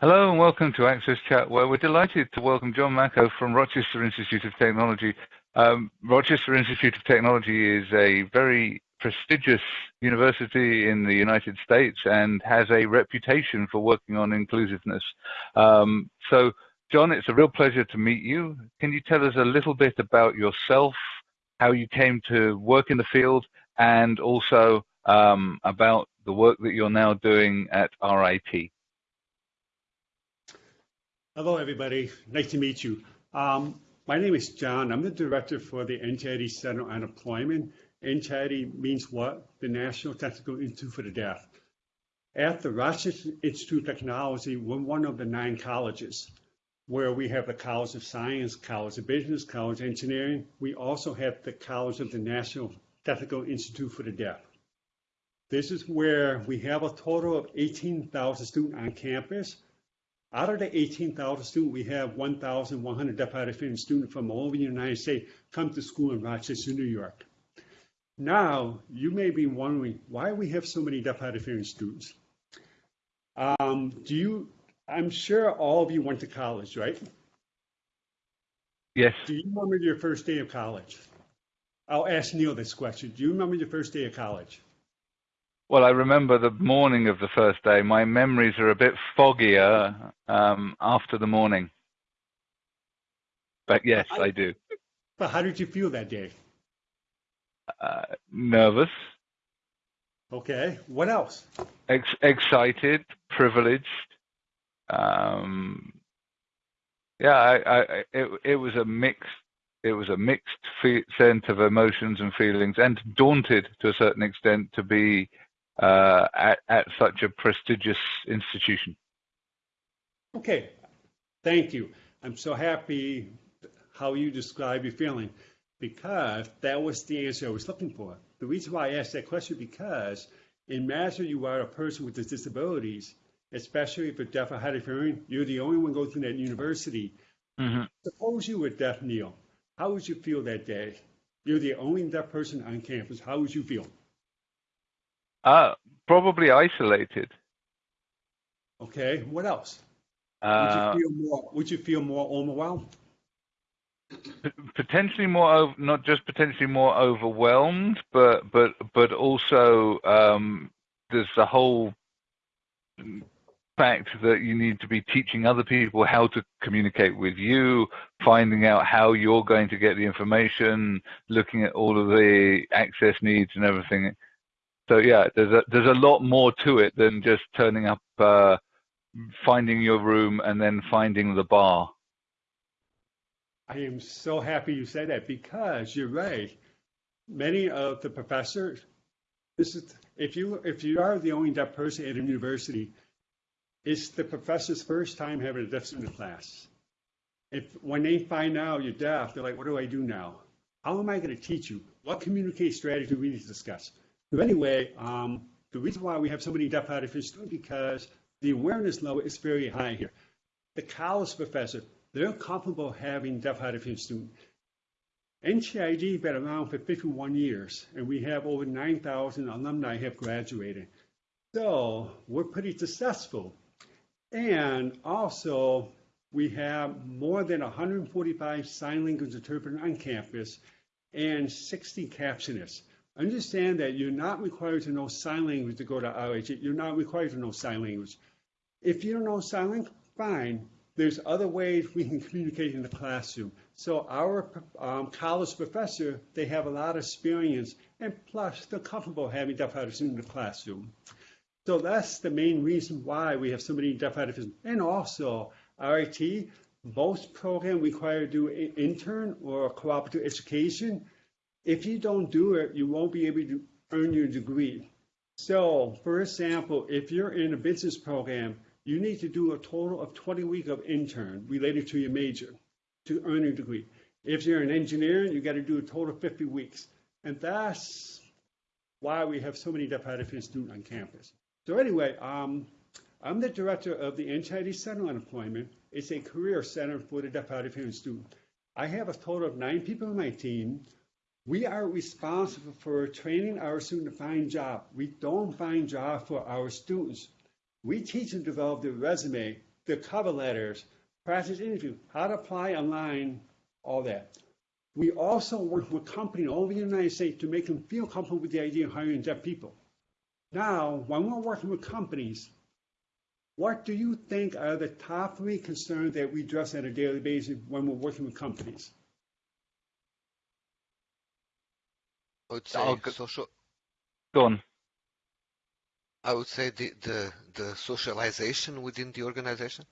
Hello and welcome to Access Chat, where we're delighted to welcome John Macko from Rochester Institute of Technology. Um, Rochester Institute of Technology is a very prestigious university in the United States and has a reputation for working on inclusiveness. Um, so, John, it's a real pleasure to meet you. Can you tell us a little bit about yourself, how you came to work in the field, and also um, about the work that you're now doing at RIT? Hello, everybody. Nice to meet you. Um, my name is John. I'm the director for the NTID Center on Employment. NTID means what? The National Technical Institute for the Deaf. At the Rochester Institute of Technology, we're one of the nine colleges where we have the College of Science, College of Business, College of Engineering. We also have the College of the National Technical Institute for the Deaf. This is where we have a total of 18,000 students on campus out of the 18,000 students, we have 1,100 deaf hard of hearing students from all over the United States come to school in Rochester, New York. Now, you may be wondering why we have so many deaf hard of hearing students. Um, do you? I'm sure all of you went to college, right? Yes. Do you remember your first day of college? I'll ask Neil this question. Do you remember your first day of college? Well, I remember the morning of the first day. My memories are a bit foggier um, after the morning. But yes, I, I do. But how did you feel that day? Uh, nervous. Okay. What else? Ex- excited, privileged. Um, yeah, I, I, it, it was a mixed it was a mixed sense of emotions and feelings, and daunted to a certain extent to be at, at such a prestigious institution. Okay, thank you. I'm so happy how you describe your feeling because that was the answer I was looking for. The reason why I asked that question because in imagine you are a person with disabilities, especially if you're deaf or hard of hearing, you're the only one going through that university. Mm-hmm. Suppose you were deaf, Neil. How would you feel that day? You're the only deaf person on campus. How would you feel? Uh, probably isolated. Okay. What else? Uh, would you feel more? Would you feel more overwhelmed? Potentially more, not just potentially more overwhelmed, but but but also um, there's the whole fact that you need to be teaching other people how to communicate with you, finding out how you're going to get the information, looking at all of the access needs and everything. So yeah, there's a there's a lot more to it than just turning up, uh, finding your room, and then finding the bar. I am so happy you said that because you're right. Many of the professors, this is if you if you are the only deaf person at a university, it's the professor's first time having a deaf student in class. If when they find out you're deaf, they're like, "What do I do now? How am I going to teach you? What communication strategy do we need to discuss?" So anyway, um, the reason why we have so many deaf hearing students because the awareness level is very high here. The college professor, they're comfortable having deaf hearing students. NTID has been around for 51 years, and we have over 9,000 alumni have graduated. So we're pretty successful. And also, we have more than 145 sign language interpreters on campus and 60 captionists. Understand that you're not required to know sign language to go to RIT. You're not required to know sign language. If you don't know sign language, fine. There's other ways we can communicate in the classroom. So our um, college professor, they have a lot of experience, and plus they're comfortable having deaf artists in the classroom. So that's the main reason why we have so many deaf artists. And also, RIT, most programs require to do intern or cooperative education. If you don't do it, you won't be able to earn your degree. So, for example, if you're in a business program, you need to do a total of 20 weeks of intern related to your major to earn your degree. If you're an engineer, you got to do a total of 50 weeks. And that's why we have so many deaf hard of hearing students on campus. So anyway, um, I'm the director of the NTID Center on Employment. It's a career center for the deaf hard of hearing student. I have a total of nine people on my team. We are responsible for training our students to find job. We don't find job for our students. We teach to develop their resume the cover letters, practice interview, how to apply online, all that. We also work with companies all over the United States to make them feel comfortable with the idea of hiring deaf people. Now, when we're working with companies, what do you think are the top three concerns that we address on a daily basis when we're working with companies? I would say I'll go- social. Go on. I would say the, the the socialization within the organization.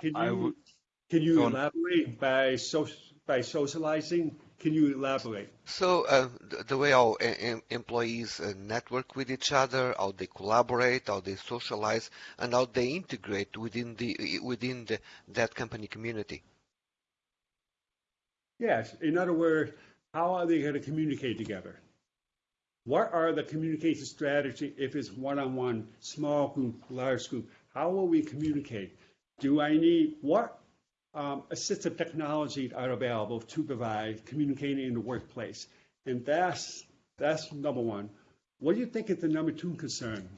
Can you, w- can you go on. elaborate by, so, by socializing? Can you elaborate? So uh, the, the way our em- employees uh, network with each other, how they collaborate, how they socialize, and how they integrate within the within the, that company community. Yes, in other words, how are they going to communicate together? What are the communication strategy if it's one-on-one, small group, large group? How will we communicate? Do I need, what um, assistive technology are available to provide communicating in the workplace? And that's, that's number one. What do you think is the number two concern?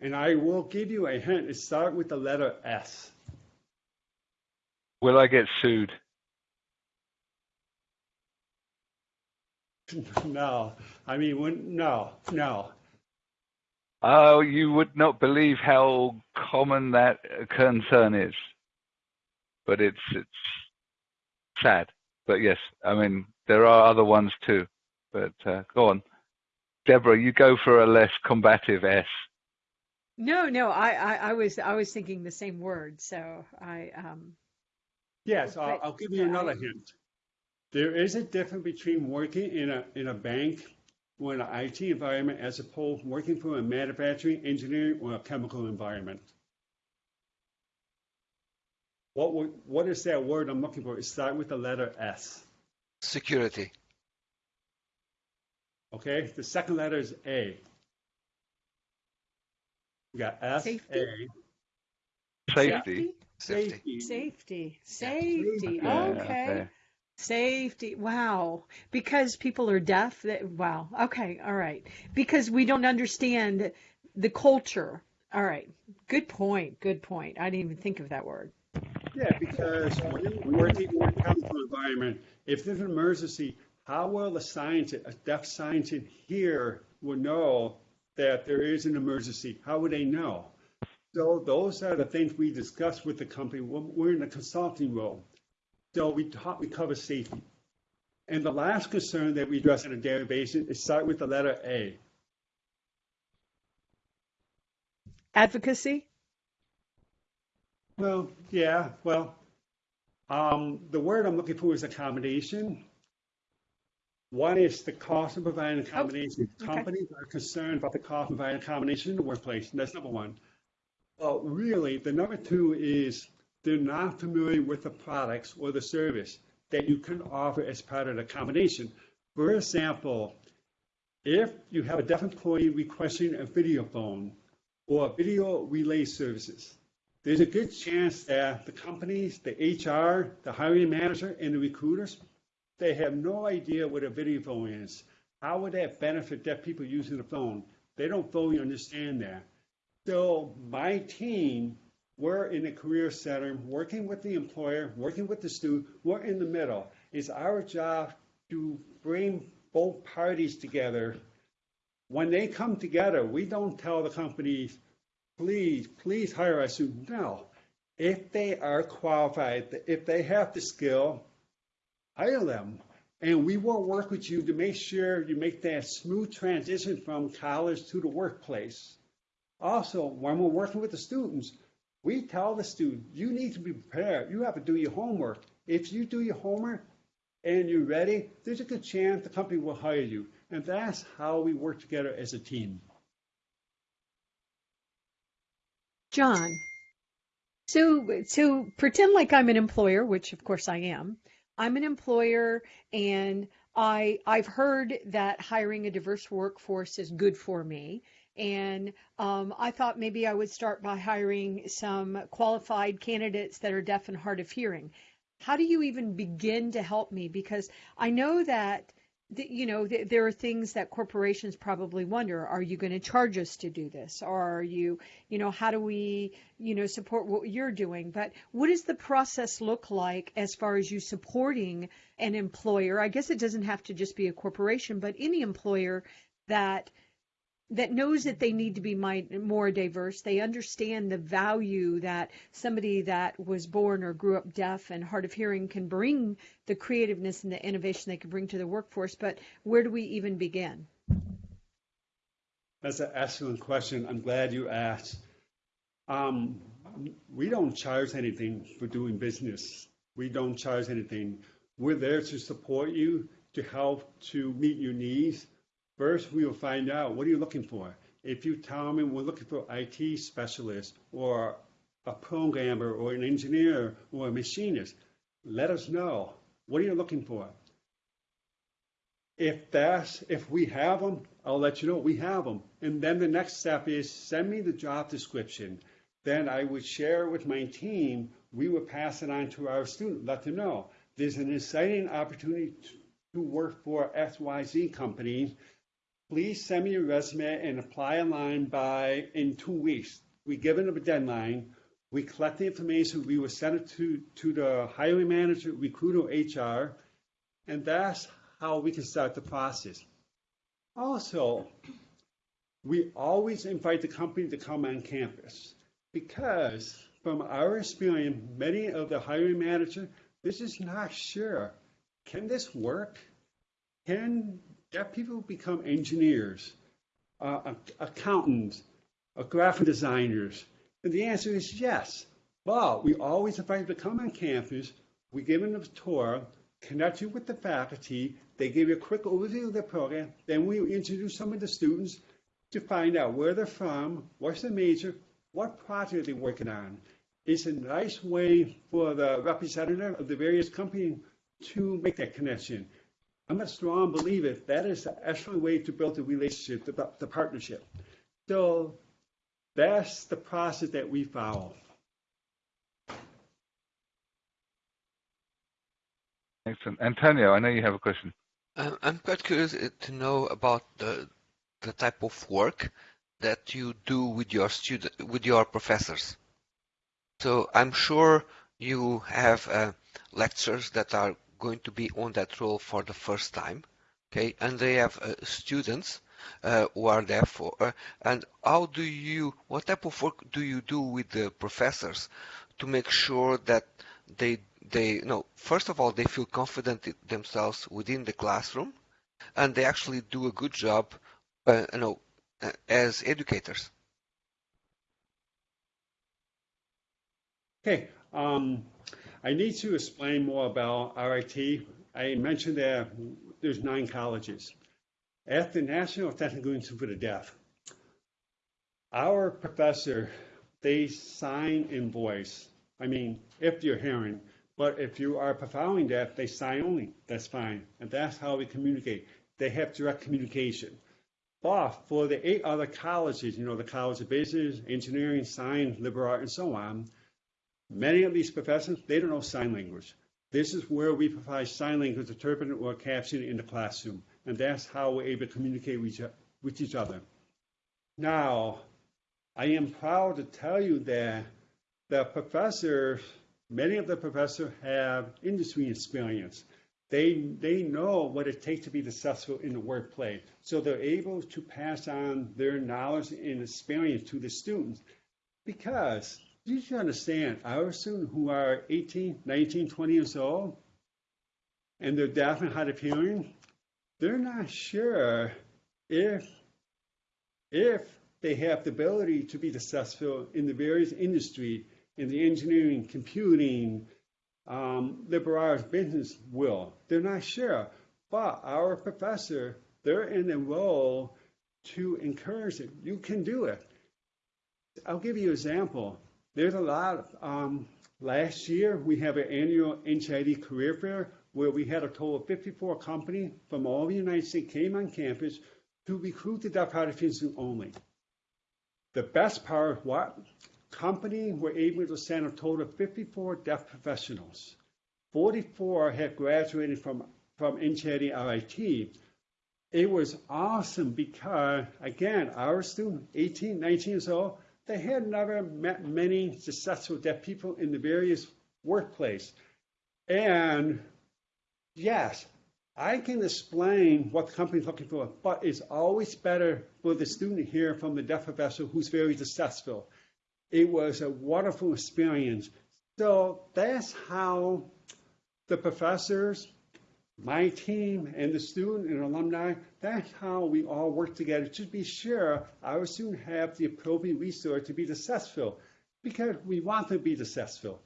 And I will give you a hint, it starts with the letter S. Will I get sued? No, I mean, when, no, no. Oh, you would not believe how common that uh, concern is. But it's it's sad. But yes, I mean there are other ones too. But uh, go on, Deborah. You go for a less combative S. No, no, I, I, I was I was thinking the same word. So I um Yes, I'll, I'll give you another I- hint. There is a difference between working in a, in a bank or in an IT environment as opposed to working for a manufacturing, engineering, or a chemical environment. What, would- what is that word I'm looking for? It starts with the letter S, Security. okay? The second letter is A. We got S, Safety? A, Safety. Safety. safety, safety. Yeah, Okay. Safety. Wow. Because people are deaf. That, wow. Okay. All right. Because we don't understand the culture. All right. Good point. Good point. I didn't even think of that word. Yeah, because working in a chemical environment, if there's an emergency, how will the scientist, a deaf scientist here will know that there is an emergency? How would they know? So those are the things we discuss with the company. We're we're in the consulting role. So we talk, we cover safety. And the last concern that we address on a daily basis is start with the letter A. Advocacy. Well, yeah, well, um, the word I'm looking for is accommodation. One is the cost of providing accommodation. Oh, okay. Companies are concerned about the cost of providing accommodation in the workplace, that's number one. Well, really, the number two is they're not familiar with the products or the service that you can offer as part of the accommodation. For example, if you have a deaf employee requesting a video phone or video relay services, there's a good chance that the companies, the HR, the hiring manager, and the recruiters, they have no idea what a video phone is. How would that benefit deaf people using the phone? They don't fully understand that. So my team, we're in a career center, working with the employer, working with the student, we're in the middle. It's our job to bring both parties together. When they come together, we don't tell the companies, please, please hire a student. No. If they are qualified, if they have the skill, hire them. And we will work with you to make sure you make that smooth transition from college to the workplace. Also, when we're working with the students, we tell the student, you need to be prepared. You have to do your homework. If you do your homework and you're ready, there's a good chance the company will hire you. And that's how we work together as a team. John. So so pretend like I'm an employer, which of course I am. I'm an employer and I I've heard that hiring a diverse workforce is good for me. And um, I thought maybe I would start by hiring some qualified candidates that are deaf and hard of hearing. How do you even begin to help me? Because I know that you know, there are things that corporations probably wonder: Are you going to charge us to do this? Or are you, you know, how do we, you know, support what you're doing? But what does the process look like as far as you supporting an employer? I guess it doesn't have to just be a corporation, but any employer that that knows that they need to be more diverse. They understand the value that somebody that was born or grew up deaf and hard of hearing can bring the creativeness and the innovation they can bring to the workforce. But where do we even begin? That's an excellent question. I'm glad you asked. Um, we don't charge anything for doing business. We don't charge anything. We're there to support you, to help to meet your needs First, we will find out what are you looking for. If you tell me we're looking for IT specialist or a programmer or an engineer or a machinist, let us know. What are you looking for? If that's if we have them, I'll let you know we have them. And then the next step is send me the job description. Then I would share with my team. We would pass it on to our student, let them know there's an exciting opportunity to work for XYZ company please send me your resume and apply online by in two weeks. We give them a deadline. We collect the information. We will send it to, to the hiring manager, recruiter, HR, and that's how we can start the process. Also, we always invite the company to come on campus because from our experience, many of the hiring manager, this is not sure. Can this work? Can deaf people become engineers, uh, accountants, uh, graphic designers? And the answer is yes. But we always invite them to come on campus. We give them a tour, connect you with the faculty. They give you a quick overview of the program. Then we introduce some of the students to find out where they're from, what's their major, what project are they're working on. It's a nice way for the representative of the various companies to make that connection. I'm a strong believer that is the actual way to build the relationship, the, the partnership. So that's the process that we follow. Excellent. Antonio, I know you have a question. Um, I'm quite curious to know about the the type of work that you do with your student with your professors. So I'm sure you have uh, lectures that are going to be on that role for the first time, okay? And they have uh, students uh, who are there for, uh, and how do you, what type of work do you do with the professors to make sure that they, they, know, first of all, they feel confident themselves within the classroom, and they actually do a good job, uh, you know, uh, as educators. Okay. Um, I need to explain more about RIT. I mentioned that there's nine colleges. At the National Technical Institute for the Deaf, our professor, they sign in voice. I mean, if you're hearing, but if you are profoundly deaf, they sign only. That's fine. And that's how we communicate. They have direct communication. But for the eight other colleges, you know, the College of Business, Engineering, Science, Liberal Arts, and so on, Many of these professors, they don't know sign language. This is where we provide sign language interpreting or captioning in the classroom. And that's how we're able to communicate with each other. Now, I am proud to tell you that the professors, many of the professors have industry experience. They, they know what it takes to be successful in the workplace. So they're able to pass on their knowledge and experience to the students because you understand, our students who are 18, 19, 20 years old, and they're deaf and hard of hearing, they're not sure if if they have the ability to be successful in the various industry, in the engineering, computing, um, liberal arts, business will. They're not sure. But our professor, they're in a role to encourage it. You can do it. I'll give you an example. There's a lot. Um, last year, we have an annual NTID career fair where we had a total of 54 companies from all the United States came on campus to recruit the deaf of only. The best part, what company were able to send a total of 54 deaf professionals. 44 had graduated from, from NTID RIT, it was awesome because, again, our student, 18, 19 years old, they had never met many successful deaf people in the various workplace. And yes, I can explain what the company's looking for, but it's always better for the student here from the deaf professor who's very successful. It was a wonderful experience. So that's how the professors, my team, and the student and alumni, that's how we all work together to be sure our students have the appropriate resource to be successful because we want to be successful.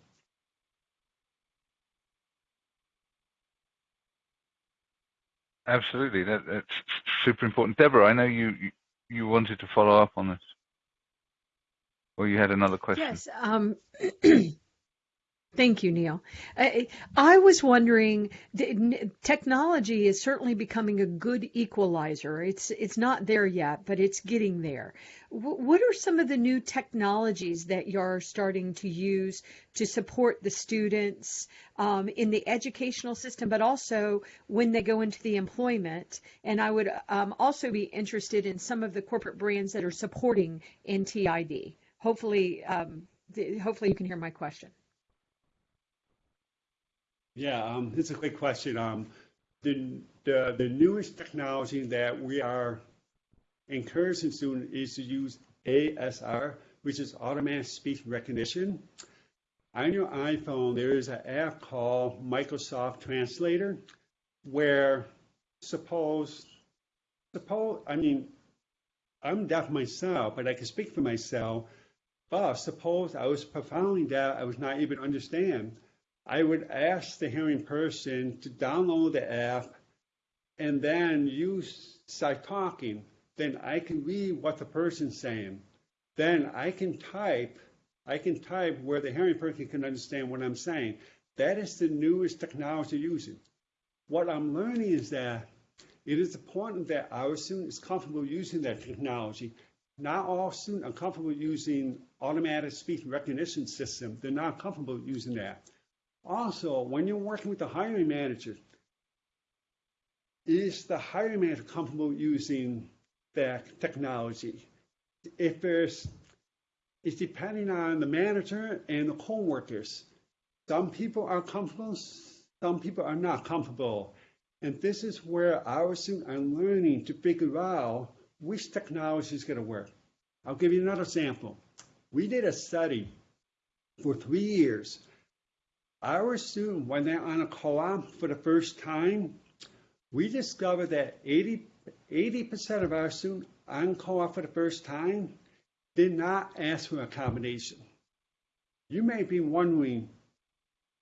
Absolutely, that, that's super important. Deborah, I know you, you you wanted to follow up on this, or you had another question. Yes. Um, Thank you, Neil. I, I was wondering, technology is certainly becoming a good equalizer. It's it's not there yet, but it's getting there. What are some of the new technologies that you're starting to use to support the students um, in the educational system, but also when they go into the employment? And I would um, also be interested in some of the corporate brands that are supporting NTID. Hopefully, um, hopefully you can hear my question. Yeah, um, it's a great question. Um, the, the, the newest technology that we are encouraging students is to use ASR, which is automatic speech recognition. On your iPhone, there is an app called Microsoft Translator, where suppose, suppose, I mean, I'm deaf myself, but I can speak for myself. But suppose I was profoundly deaf, I was not able to understand. I would ask the hearing person to download the app and then you start talking. Then I can read what the person's saying. Then I can type. I can type where the hearing person can understand what I'm saying. That is the newest technology using. What I'm learning is that it is important that our students are comfortable using that technology. Not all students are comfortable using automatic speech recognition system. They're not comfortable using that. Also, when you're working with the hiring manager, is the hiring manager comfortable using that technology? If there's, it's depending on the manager and the co-workers. Some people are comfortable, some people are not comfortable. And this is where our students are learning to figure out which technology is going to work. I'll give you another example. We did a study for three years our students, when they're on a co-op for the first time, we discovered that 80, 80% of our students on co-op for the first time did not ask for accommodation. You may be wondering,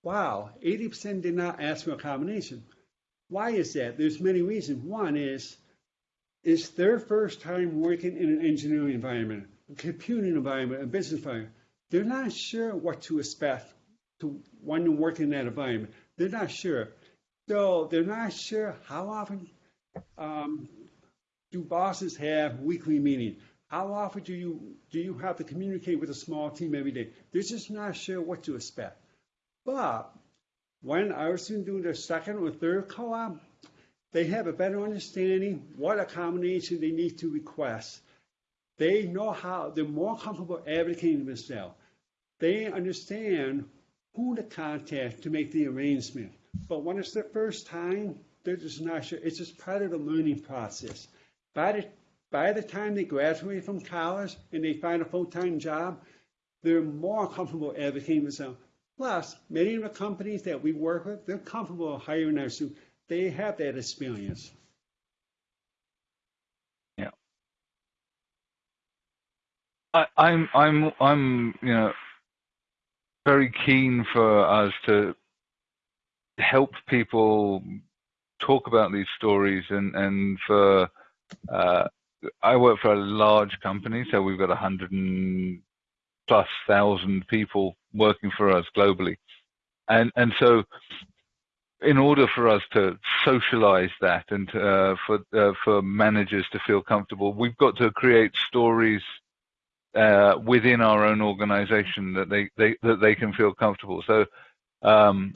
wow, 80% did not ask for accommodation. Why is that? There's many reasons. One is, it's their first time working in an engineering environment, a computing environment, a business environment. They're not sure what to expect to want to work in that environment. They're not sure. So they're not sure how often um, do bosses have weekly meetings. How often do you do you have to communicate with a small team every day? They're just not sure what to expect. But when our students do their second or third co-op, they have a better understanding what accommodation they need to request. They know how they're more comfortable advocating themselves. They understand who to contact to make the arrangement. But when it's their first time, they're just not sure. It's just part of the learning process. By the, by the time they graduate from college and they find a full-time job, they're more comfortable advocating themselves. Plus, many of the companies that we work with, they're comfortable hiring our students. They have that experience. Yeah. I, I'm, I'm, I'm, you know, very keen for us to help people talk about these stories and and for uh, I work for a large company, so we've got a hundred and plus thousand people working for us globally, and and so in order for us to socialize that and uh, for uh, for managers to feel comfortable, we've got to create stories uh, within our own organization that they, they that they can feel comfortable. So um,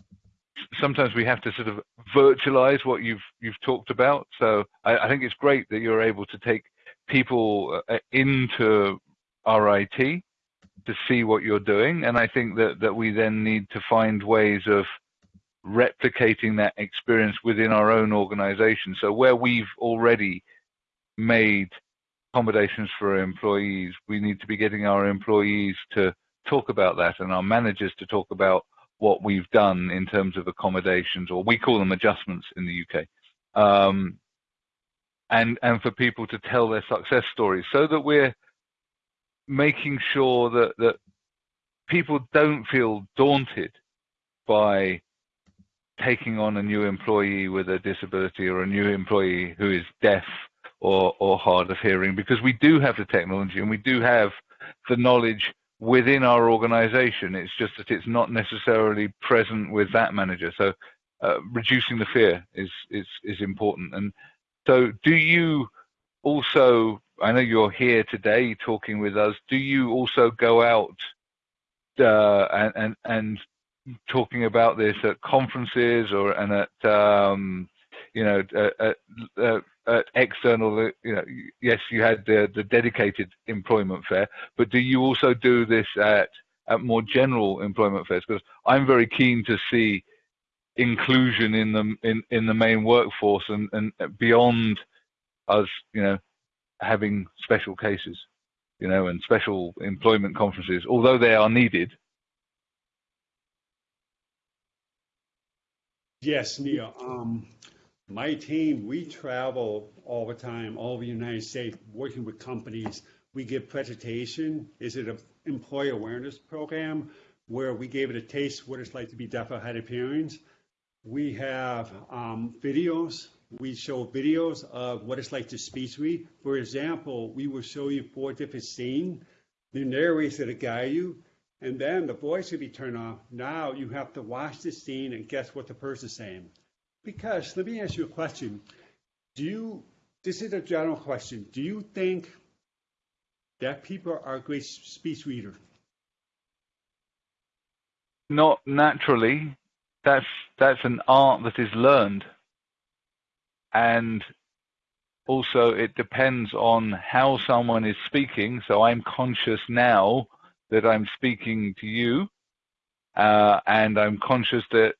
sometimes we have to sort of virtualize what you've you've talked about. So I, I think it's great that you're able to take people uh, into RIT to see what you're doing, and I think that that we then need to find ways of replicating that experience within our own organization. So where we've already made accommodations for employees, we need to be getting our employees to talk about that and our managers to talk about what we've done in terms of accommodations, or we call them adjustments in the UK. Um, and, and for people to tell their success stories so that we're making sure that, that people don't feel daunted by taking on a new employee with a disability or a new employee who is deaf or, or hard of hearing because we do have the technology and we do have the knowledge within our organization. It's just that it's not necessarily present with that manager. So uh, reducing the fear is, is, is important. And so do you also, I know you're here today talking with us, do you also go out uh, and, and, and talking about this at conferences or and at um, you know at, at, at, external uh, you know yes you had the, the dedicated employment fair but do you also do this at at more general employment fairs because I'm very keen to see inclusion in the in, in the main workforce and, and beyond us you know having special cases you know and special employment conferences although they are needed Yes, Neil. Um, my team, we travel all the time, all over the United States, working with companies. We give presentation. Is it an employee awareness program where we gave it a taste what it's like to be deaf or hard of hearing? We have um, videos. We show videos of what it's like to speech read. For example, we will show you four different scenes. The narrator to guide you and then the voice will be turned off. Now you have to watch the scene and guess what the person's saying. Because let me ask you a question. Do you, this is a general question, do you think that people are great speech readers? Not naturally. That's that's an art that is learned. And also it depends on how someone is speaking. So I'm conscious now that I'm speaking to you, uh, and I'm conscious that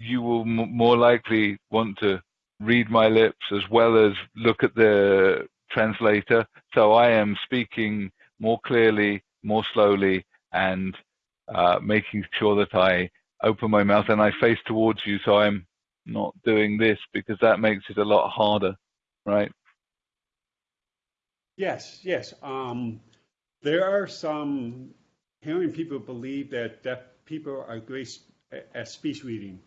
you will more likely want to read my lips as well as look at the translator. So I am speaking more clearly, more slowly, and uh, making sure that I open my mouth and I face towards you. So I'm not doing this because that makes it a lot harder, right? Yes, yes. Um, there are some hearing people believe that deaf people are great at speech reading.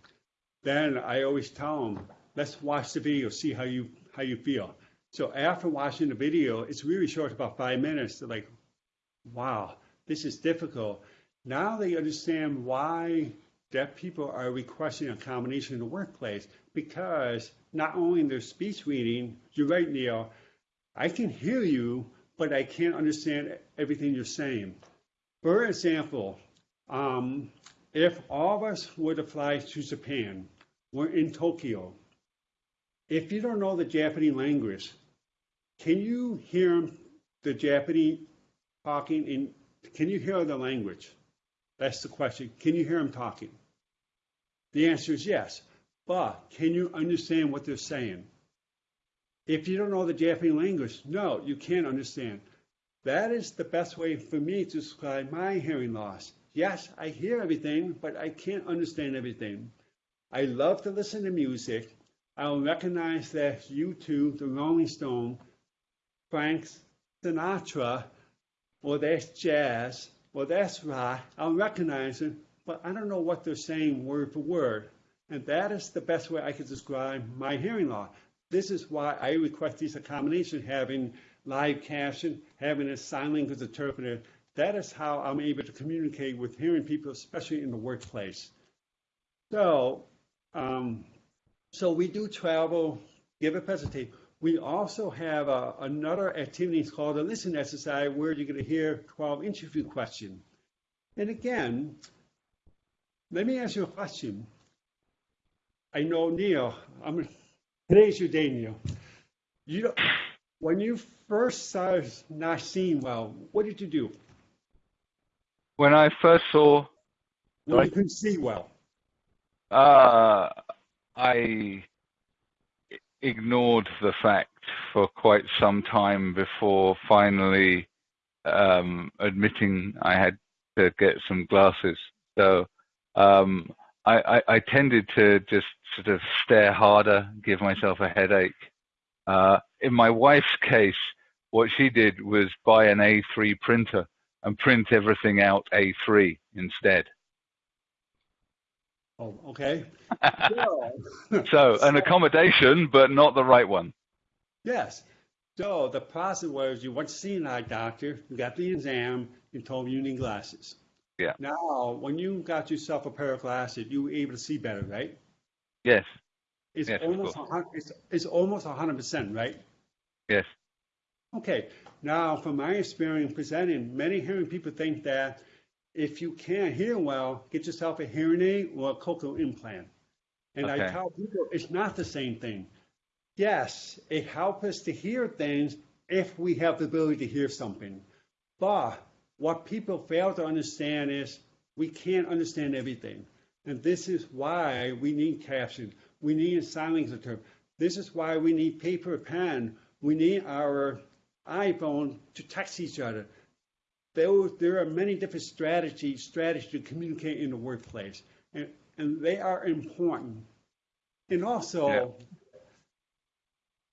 Then I always tell them, let's watch the video, see how you how you feel. So after watching the video, it's really short, about five minutes. They're like, wow, this is difficult. Now they understand why deaf people are requesting a combination in the workplace because not only in their speech reading, you're right, Neil, I can hear you, but I can't understand everything you're saying. For example, um, if all of us were to fly to Japan, we're in Tokyo. If you don't know the Japanese language, can you hear the Japanese talking in, can you hear the language? That's the question. Can you hear them talking? The answer is yes. But can you understand what they're saying? If you don't know the Japanese language, no, you can't understand. That is the best way for me to describe my hearing loss. Yes, I hear everything, but I can't understand everything. I love to listen to music. I'll recognize that U2 the Rolling Stone, Frank Sinatra, or that's jazz, or that's rock. I'll recognize it, but I don't know what they're saying word for word. And that is the best way I could describe my hearing loss. This is why I request these accommodations, having live caption, having a sign language interpreter. That is how I'm able to communicate with hearing people, especially in the workplace. So, um, so we do travel, give a presentation. We also have a, another activity called a listen exercise where you're going to hear 12 interview questions. And again, let me ask you a question. I know Neil. I'm today's your day, Neil. You when you first started not seeing well, what did you do? When I first saw, When Sorry? you couldn't see well. uh, I ignored the fact for quite some time before finally um, admitting I had to get some glasses. So um, I, I, I tended to just sort of stare harder, give myself a headache. Uh, in my wife's case, what she did was buy an A3 printer and print everything out A3 instead. Oh, okay. So- So an accommodation, but not the right one. Yes. So the process was you went to see an eye doctor, you got the exam, you told him you need glasses. Yeah. Now, when you got yourself a pair of glasses, you were able to see better, right? Yes, It's Yes, almost it's, it's almost hundred percent, right? yes. Okay. Now, from my experience presenting, many hearing people think that if you can't hear well, get yourself a hearing aid or a cochlear implant. And I tell people it's not the same thing. Yes, it helps us to hear things if we have the ability to hear something. But what people fail to understand is we can't understand everything. And this is why we need caption. We need a sign language interpreter. This is why we need paper and pen. We need our iPhone to text each other. There, there are many different strategies, strategies to communicate in the workplace, and, and they are important. And also, Yeah.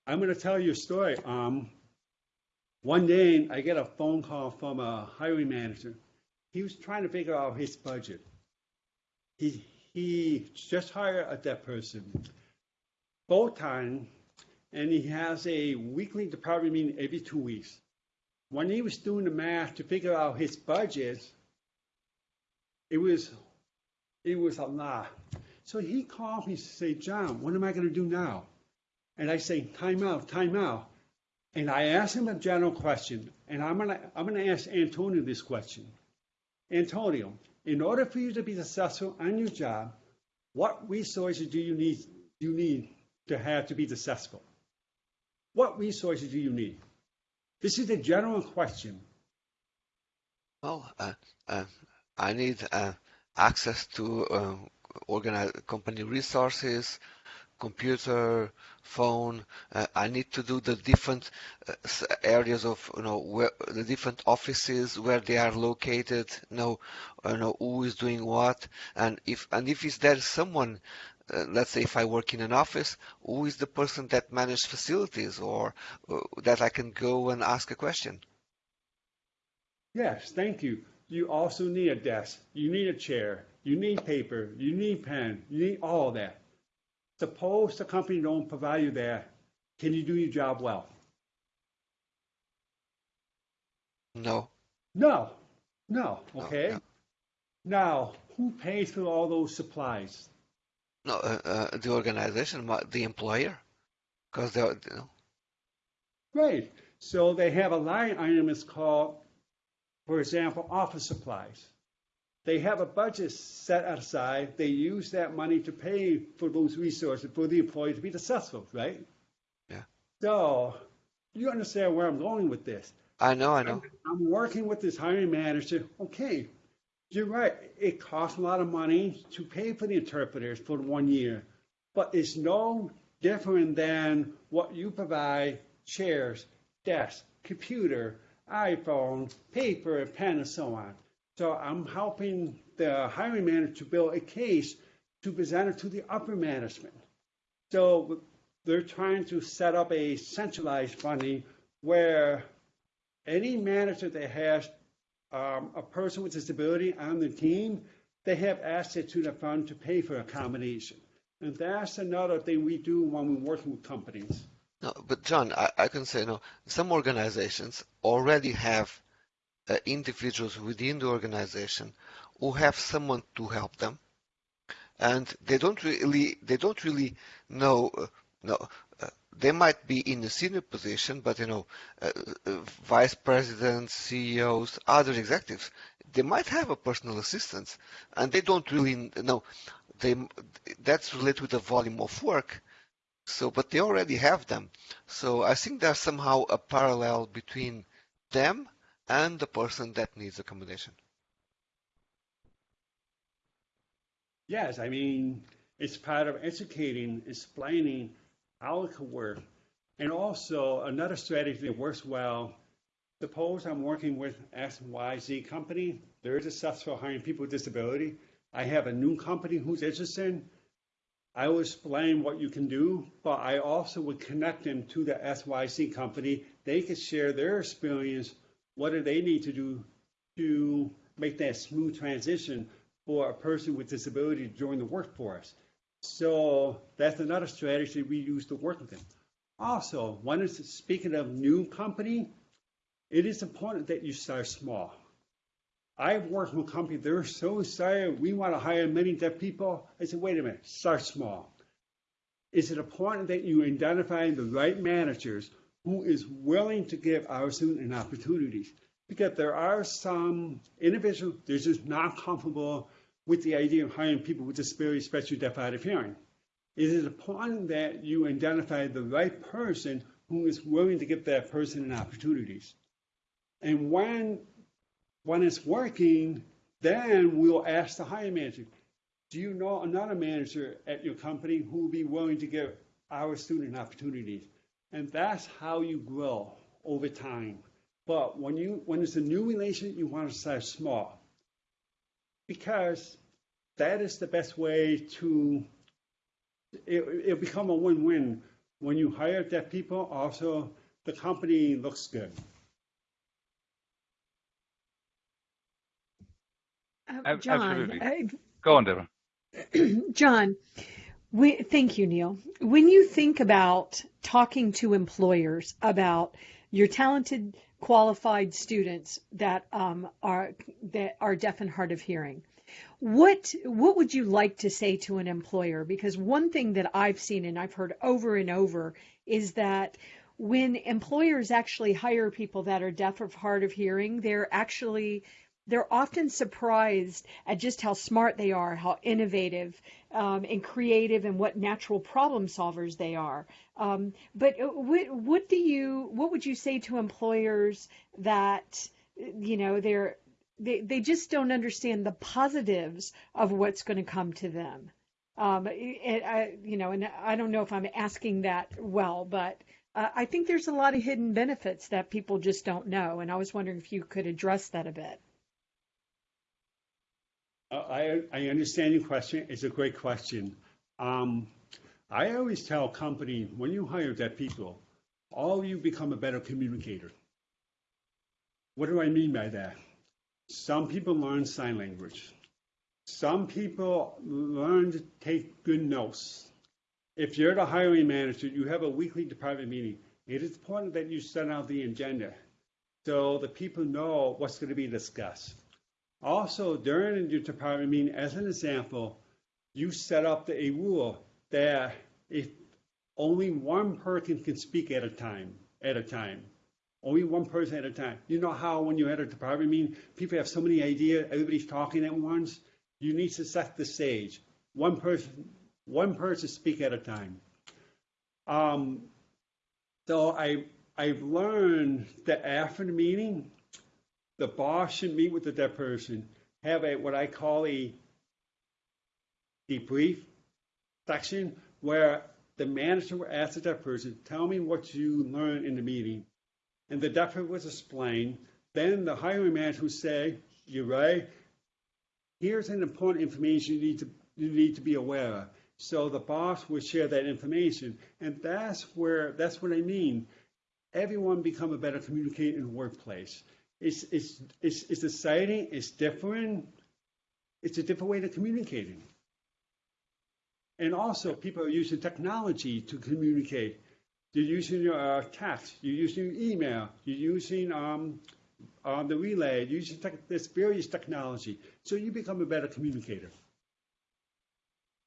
I'm going to tell you a story. Um, one day, I get a phone call from a hiring manager. He was trying to figure out his budget. He he just hired a deaf person, full time, and he has a weekly department meeting every two weeks. When he was doing the math to figure out his budget, it was it was a lot. So he called me to say, John, what am I going to do now? And I say, time out, time out. And I asked him a general question, and I'm gonna I'm gonna ask Antonio this question. Antonio, in order for you to be successful on your job, what resources do you need do you need to have to be successful? What resources do you need? This is a general question. Well, uh, uh, I need uh, access to uh, organize company resources, computer, phone. Uh, I need to do the different uh, areas of you know where the different offices where they are located. Know, you know who is doing what, and if and if is there someone. Uh, let's say if I work in an office, who is the person that manages facilities or uh, that I can go and ask a question? Yes, thank you. You also need a desk. You need a chair. You need paper. You need pen. You need all of that. Suppose the company don't provide you that. Can you do your job well? No. No, no. No, Okay. no. Now, who pays for all those supplies? No, uh, uh, the organization, the employer, because they're, you know, Right. So they have a line item that's called, for example, office supplies. They have a budget set aside. They use that money to pay for those resources for the employee to be successful, right? Yeah. So you understand where I'm going with this. I know, I know. I'm working with this hiring manager. Okay, you're right. It costs a lot of money to pay for the interpreters for one year, but it's no different than what you provide chairs, desks, computer, iPhone, paper, pen, and so on. So I'm helping the hiring manager to build a case to present it to the upper management. So they're trying to set up a centralized funding where any manager that has um, a person with disability on the team, they have access to the fund to pay for accommodation. And that's another thing we do when we're working with companies. No, but John, I, I can say no. Some organizations already have uh, individuals within the organization who have someone to help them, and they don't really they don't really know. Uh, no, they might be in a senior position, but you know, uh, uh, vice presidents, CEOs, other executives, they might have a personal assistant, and they don't really know. they that's related with the volume of work. So, but they already have them. So I think there's somehow a parallel between them and the person that needs accommodation. Yes, I mean, it's part of educating, explaining work. And also another strategy that works well, suppose I'm working with XYZ company, they're successful hiring people with disability. I have a new company who's interested. I will explain what you can do, but I also would connect them to the XYZ company. They could share their experience. What do they need to do to make that smooth transition for a person with disability to join the workforce? So that's another strategy we use to work with them. Also, when it's speaking of new company, it is important that you start small. I've worked with companies, they're so excited, we want to hire many deaf people. I said, wait a minute, start small. Is it important that you identify the right managers who is willing to give our students an opportunities? Because there are some individuals, they're just not comfortable with the idea of hiring people with disabilities, especially deaf hard of hearing. It is important that you identify the right person who is willing to give that person an opportunities. And when when it's working, then we'll ask the hiring manager, do you know another manager at your company who will be willing to give our student opportunities? And that's how you grow over time. But when you when it's a new relation, you want to start small. Because that is the best way to it, it'll become a win-win. When you hire deaf people, also the company looks good. Uh, John, Absolutely. uh, Go on, Deborah. John, we, thank you, Neil. When you think about talking to employers about your talented, qualified students that um, are that are deaf and hard of hearing, what what would you like to say to an employer? Because one thing that I've seen and I've heard over and over is that when employers actually hire people that are deaf or hard of hearing, they're actually they're often surprised at just how smart they are, how innovative um, and creative, and what natural problem solvers they are. Um, but uh, what, what do you, what would you say to employers that, you know, they're they, they just don't understand the positives of what's going to come to them? Um, it, I, you know, and I don't know if I'm asking that well, but uh, I think there's a lot of hidden benefits that people just don't know, and I was wondering if you could address that a bit. Uh, I, I understand your question. It's a great question. Um, I always tell company when you hire that people, all you become a better communicator. What do I mean by that? Some people learn sign language. Some people learn to take good notes. If you're the hiring manager, you have a weekly department meeting. It is important that you set out the agenda so the people know what's going to be discussed. Also, during your department meeting, as an example, you set up the, a rule that if only one person can speak at a time, at a time, only one person at a time. You know how when you're at a department meeting, people have so many ideas, everybody's talking at once. You need to set the stage. One person, one person speak at a time. Um, so I I've learned that after the meeting, the boss should meet with the deaf person, have a what I call a debrief section where the manager will ask the deaf person, tell me what you learned in the meeting. And the deaf person was explained. Then the hiring manager would say, you're right. Here's an important information you need to you need to be aware of. So the boss will share that information. And that's where that's what I mean. Everyone become a better communicator in the workplace. It's, it's, it's, it's exciting, it's different, it's a different way of communicating. And also, people are using technology to communicate. You're using your uh, text, you're using email, you're using um, uh, the relay, you're using this various technology. So you become a better communicator.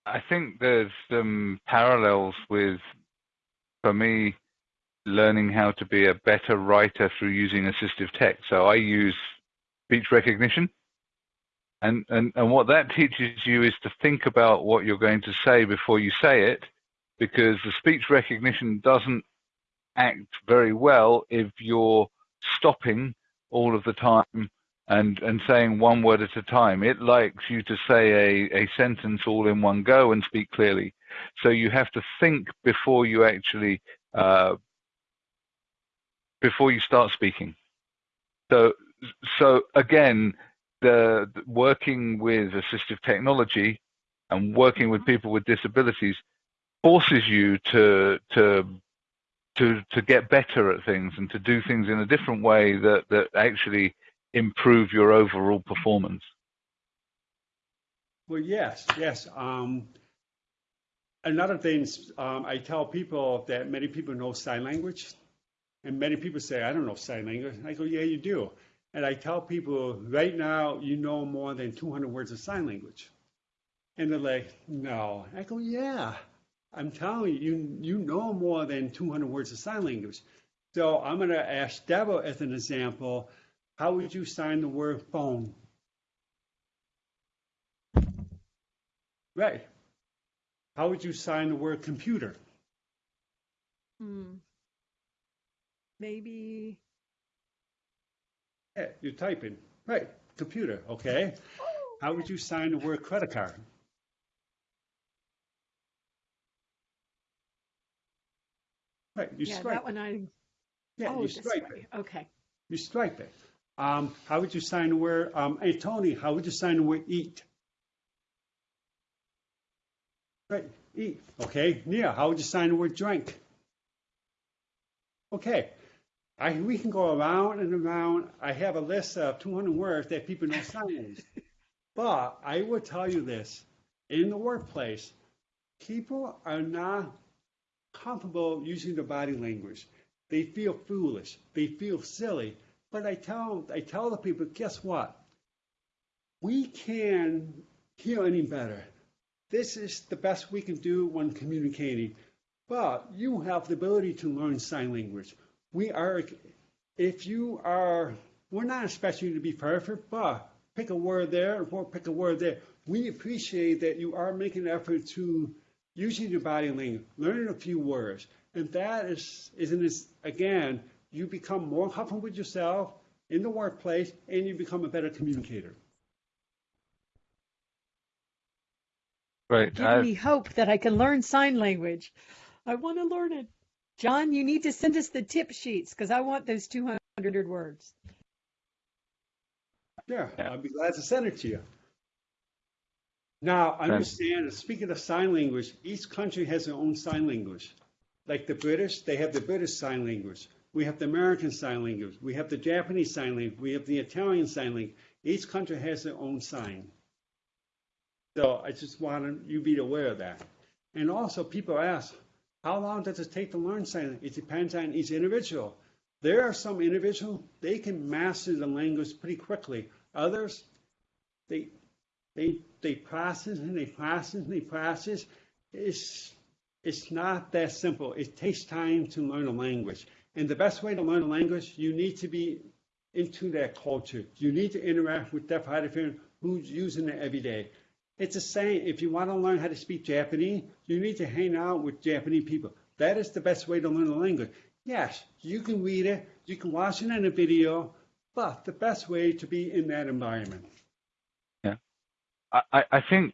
I think there's some parallels with, for me, learning how to be a better writer through using assistive tech. So I use speech recognition And, and, and what that teaches you is to think about what you're going to say before you say it, because the speech recognition doesn't act very well if you're stopping all of the time and, and saying one word at a time. It likes you to say a, a sentence all in one go and speak clearly. So you have to think before you actually, uh, before you start speaking. So, so again, the, the working with assistive technology and working with people with disabilities forces you to to to to get better at things and to do things in a different way that that actually improve your overall performance. Well, yes, yes. Um, another thing, um, I tell people that many people know sign language, and many people say, I don't know sign language. I go, yeah, you do. And I tell people, right now, you know more than 200 words of sign language. And they're like, no. I go, yeah, I'm telling you, you, you know more than 200 words of sign language. So I'm going to ask Deborah as an example, how would you sign the word phone? Right. How would you sign the word computer? Hmm. Maybe. Yeah, you're typing. Right. Computer. Okay. How would you sign the word credit card? Right. You yeah, stripe. that one I. Yeah, oh, you stripe it. Okay. You stripe it. Um, how would you sign the word? Um, hey Tony, how would you sign the word eat? Right, eat. Okay, Nia, how would you sign the word drink? Okay, I, we can go around and around. I have a list of 200 words that people know sign But I will tell you this: in the workplace, people are not comfortable using their body language. They feel foolish. They feel silly. But I tell I tell the people, guess what? We can hear any better. This is the best we can do when communicating. But you have the ability to learn sign language. We are, if you are, we're not expecting you to be perfect, but pick a word there or pick a word there. We appreciate that you are making an effort to using your body language, learning a few words. And that is, isn't it, again, you become more comfortable with yourself in the workplace and you become a better communicator. Right. Give me hope that I can learn sign language. I want to learn it. John, you need to send us the tip sheets because I want those 200 words. Yeah, I'll be glad to send it to you. Now, I understand, speaking of sign language, each country has their own sign language. Like the British, they have the British Sign Language. We have the American Sign Language. We have the Japanese Sign Language. We have the Italian Sign Language. Each country has their own sign. So I just wanted you to be aware of that. And also, people ask, how long does it take to learn sign? It depends on each individual. There are some individuals, they can master the language pretty quickly. Others, they, they, they process and they process and they process. It's, it's not that simple. It takes time to learn a language. And the best way to learn a language, you need to be into that culture. You need to interact with deaf hard of hearing who's using it every day. It's the same. If you want to learn how to speak Japanese, you need to hang out with Japanese people. That is the best way to learn a language. Yes, you can read it, you can watch it in a video, but the best way to be in that environment. Yeah, I, I think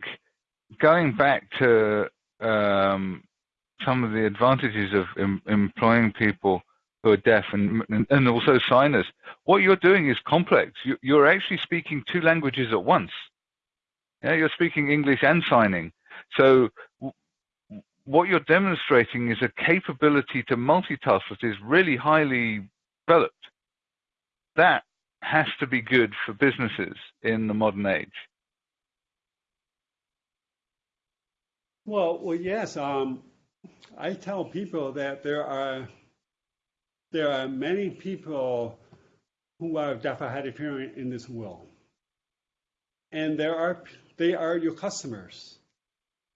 going back to um, some of the advantages of em employing people who are deaf and, and also signers. What you're doing is complex. You, are actually speaking two languages at once. Yeah, you're speaking English and signing. So what you're demonstrating is a capability to multitask that is really highly developed. That has to be good for businesses in the modern age. Well, well, yes. Um, I tell people that there are there are many people who are deaf or hard of hearing in this world, and there are they are your customers.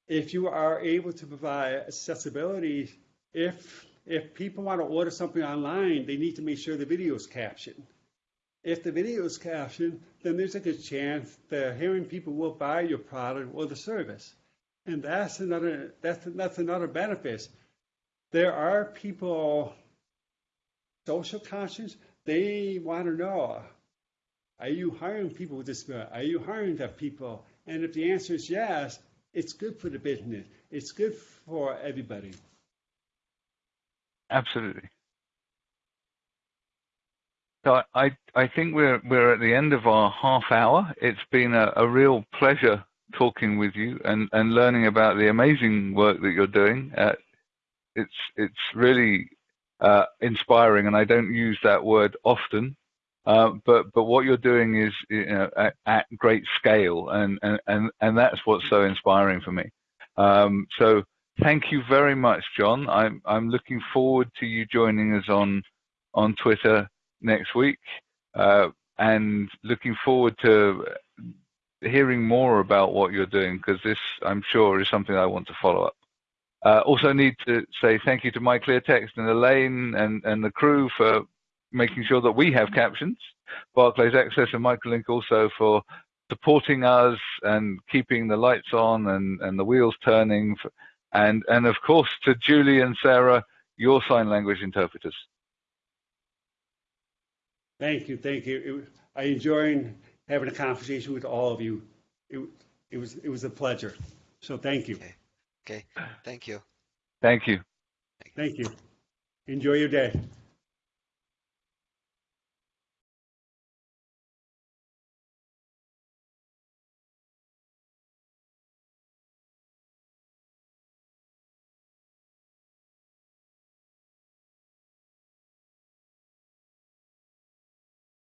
If you are able to provide accessibility, if if people want to order something online, they need to make sure the video is captioned. if the video is captioned, then there's a good chance the hearing people will buy your product or the service. And that's another that's that's another benefit. There are people social conscious, they want to know, are you hiring people with disability? Are you hiring deaf people? And if the answer is yes, it's good for the business. It's good for everybody. Absolutely. So I, I think we're we're at the end of our half hour. It's been a, a real pleasure talking with you and, and learning about the amazing work that you're doing. Uh, it's it's really uh, inspiring, and I don't use that word often. Uh, but but what you're doing is you know, at, at, great scale, and, and and and that's what's so inspiring for me. Um, so thank you very much, John. I'm I'm looking forward to you joining us on on Twitter next week, uh, and looking forward to hearing more about what you're doing because this, I'm sure, is something I want to follow up. Uh, also need to say thank you to MyClearText and Elaine and, and the crew for making sure that we have captions. Barclays Access and Microlink also for supporting us and keeping the lights on and, and the wheels turning. And, and of course to Julie and Sarah, your sign language interpreters. Thank you, thank you. It, I enjoyed having a conversation with all of you. It, it was it was a pleasure. So thank you. Okay. okay. Thank you. Thank you. Thank you. Enjoy your day.